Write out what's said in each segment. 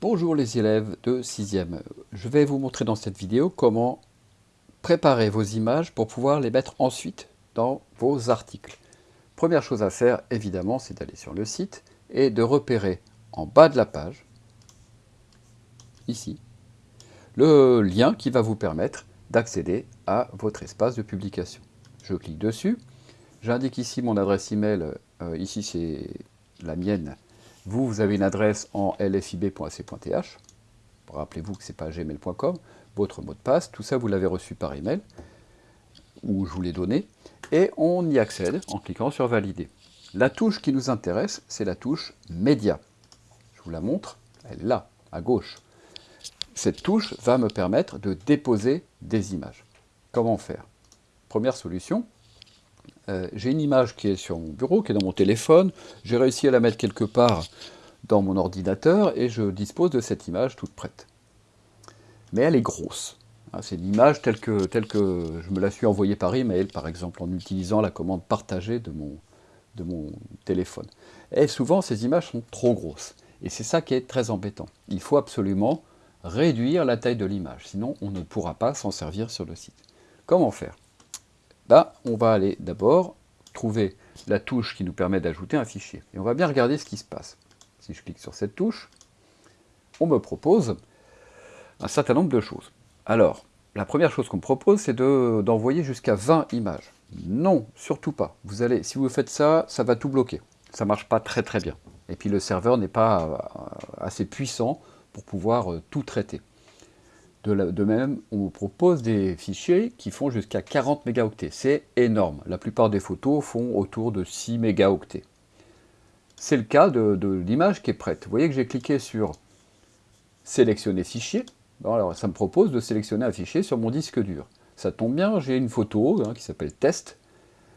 Bonjour les élèves de 6e. Je vais vous montrer dans cette vidéo comment préparer vos images pour pouvoir les mettre ensuite dans vos articles. Première chose à faire, évidemment, c'est d'aller sur le site et de repérer en bas de la page, ici, le lien qui va vous permettre d'accéder à votre espace de publication. Je clique dessus, j'indique ici mon adresse email, euh, ici c'est la mienne, vous, vous avez une adresse en lfib.ac.th. Rappelez-vous que ce n'est pas gmail.com. Votre mot de passe, tout ça, vous l'avez reçu par email, ou je vous l'ai donné. Et on y accède en cliquant sur Valider. La touche qui nous intéresse, c'est la touche Média. Je vous la montre, elle est là, à gauche. Cette touche va me permettre de déposer des images. Comment faire? Première solution, euh, j'ai une image qui est sur mon bureau, qui est dans mon téléphone. J'ai réussi à la mettre quelque part dans mon ordinateur et je dispose de cette image toute prête. Mais elle est grosse. Hein, c'est l'image telle que, telle que je me la suis envoyée par email, par exemple, en utilisant la commande partagée de mon téléphone. Et souvent, ces images sont trop grosses. Et c'est ça qui est très embêtant. Il faut absolument réduire la taille de l'image, sinon on ne pourra pas s'en servir sur le site. Comment faire? On va aller d'abord trouver la touche qui nous permet d'ajouter un fichier. Et on va bien regarder ce qui se passe. Si je clique sur cette touche, on me propose un certain nombre de choses. Alors, la première chose qu'on me propose, c'est d'envoyer jusqu'à 20 images. Non, surtout pas. Vous allez, si vous faites ça, ça va tout bloquer. Ça ne marche pas très très bien. Et puis le serveur n'est pas euh, assez puissant pour pouvoir euh, tout traiter. De, même, on vous propose des fichiers qui font jusqu'à 40 mégaoctets. C'est énorme. La plupart des photos font autour de 6 mégaoctets. C'est le cas de, l'image qui est prête. Vous voyez que j'ai cliqué sur « Sélectionner fichier ». Alors, ça me propose de sélectionner un fichier sur mon disque dur. Ça tombe bien, j'ai une photo hein, qui s'appelle « Test ».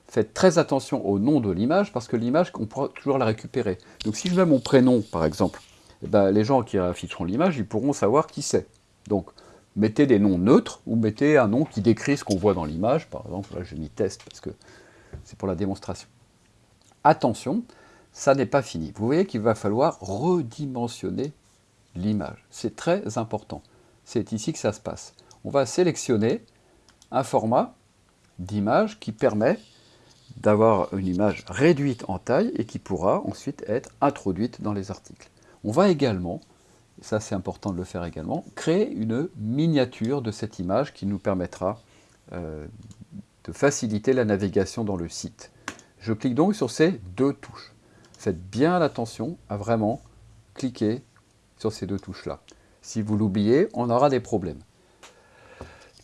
Faites très attention au nom de l'image, parce que l'image, on pourra toujours la récupérer. Donc si je mets mon prénom, par exemple, eh ben, les gens qui afficheront l'image, ils pourront savoir qui c'est. Mettez des noms neutres ou mettez un nom qui décrit ce qu'on voit dans l'image. Par exemple, là j'ai mis test parce que c'est pour la démonstration. Attention, ça n'est pas fini. Vous voyez qu'il va falloir redimensionner l'image. C'est très important. C'est ici que ça se passe. On va sélectionner un format d'image qui permet d'avoir une image réduite en taille et qui pourra ensuite être introduite dans les articles. On va également ça c'est important de le faire également, créer une miniature de cette image qui nous permettra euh, de faciliter la navigation dans le site. Je clique donc sur ces deux touches. Faites bien attention à vraiment cliquer sur ces deux touches-là. Si vous l'oubliez, on aura des problèmes.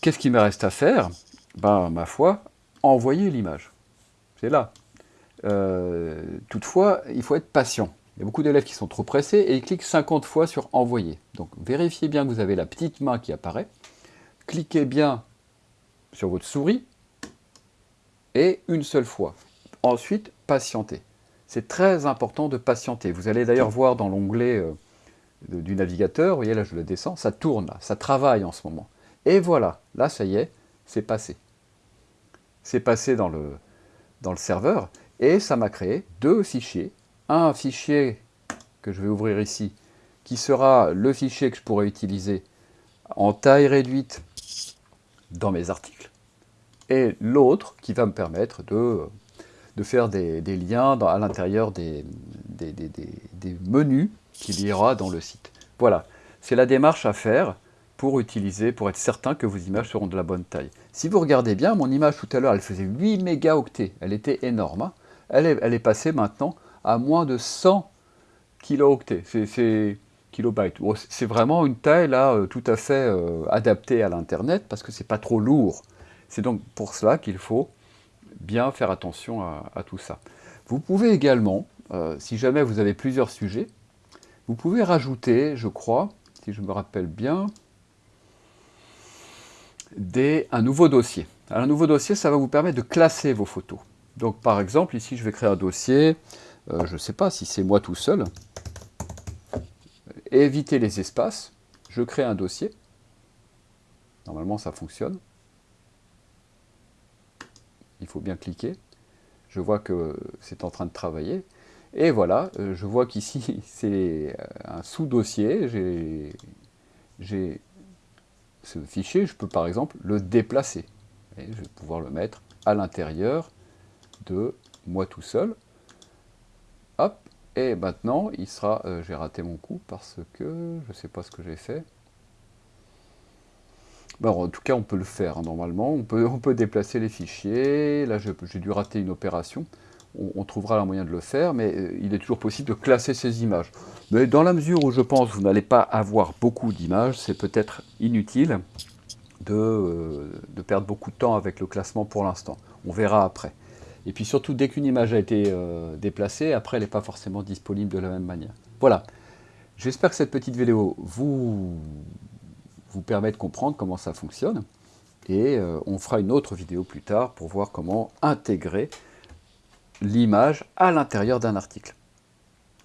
Qu'est-ce qu'il me reste à faire? Ben, ma foi, envoyer l'image. C'est là. Euh, toutefois, il faut être patient. Il y a beaucoup d'élèves qui sont trop pressés et ils cliquent 50 fois sur « Envoyer ». Donc vérifiez bien que vous avez la petite main qui apparaît. Cliquez bien sur votre souris et une seule fois. Ensuite, patientez. C'est très important de patienter. Vous allez d'ailleurs voir dans l'onglet euh, du navigateur, vous voyez là je le descends, ça tourne, ça travaille en ce moment. Et voilà, là ça y est, c'est passé. C'est passé dans le, dans le serveur et ça m'a créé deux fichiers un fichier que je vais ouvrir ici, qui sera le fichier que je pourrai utiliser en taille réduite dans mes articles, et l'autre qui va me permettre de, faire des, liens à l'intérieur des, menus qu'il y aura dans le site. Voilà, c'est la démarche à faire pour utiliser, pour être certain que vos images seront de la bonne taille. Si vous regardez bien, mon image tout à l'heure, elle faisait 8 mégaoctets, elle était énorme. Hein. Elle est passée maintenant à moins de 100 kilooctets, c'est kilobytes. c'est vraiment une taille là euh, tout à fait euh, adaptée à l'internet parce que c'est pas trop lourd. C'est donc pour cela qu'il faut bien faire attention à, tout ça. Vous pouvez également, euh, si jamais vous avez plusieurs sujets, vous pouvez rajouter, je crois, si je me rappelle bien, des, un nouveau dossier. un nouveau dossier, ça va vous permettre de classer vos photos. Donc par exemple, ici je vais créer un dossier, euh, je ne sais pas si c'est moi tout seul, éviter les espaces, je crée un dossier, normalement ça fonctionne, il faut bien cliquer, je vois que c'est en train de travailler, Et voilà, euh, je vois qu'ici c'est un sous-dossier, j'ai ce fichier, je peux par exemple le déplacer. Je vais pouvoir le mettre à l'intérieur de moi tout seul. Et maintenant il sera, euh, j'ai raté mon coup parce que je ne sais pas ce que j'ai fait. Bon, en tout cas, on peut le faire hein, normalement. On peut, déplacer les fichiers. Là, j'ai dû rater une opération. On, trouvera un moyen de le faire, mais euh, il est toujours possible de classer ces images. Mais dans la mesure où je pense que vous n'allez pas avoir beaucoup d'images, c'est peut-être inutile de, euh, de, perdre beaucoup de temps avec le classement pour l'instant. On verra après. Et puis surtout, dès qu'une image a été euh, déplacée, après, elle n'est pas forcément disponible de la même manière. Voilà. J'espère que cette petite vidéo vous vous permet de comprendre comment ça fonctionne. Et euh, on fera une autre vidéo plus tard pour voir comment intégrer l'image à l'intérieur d'un article.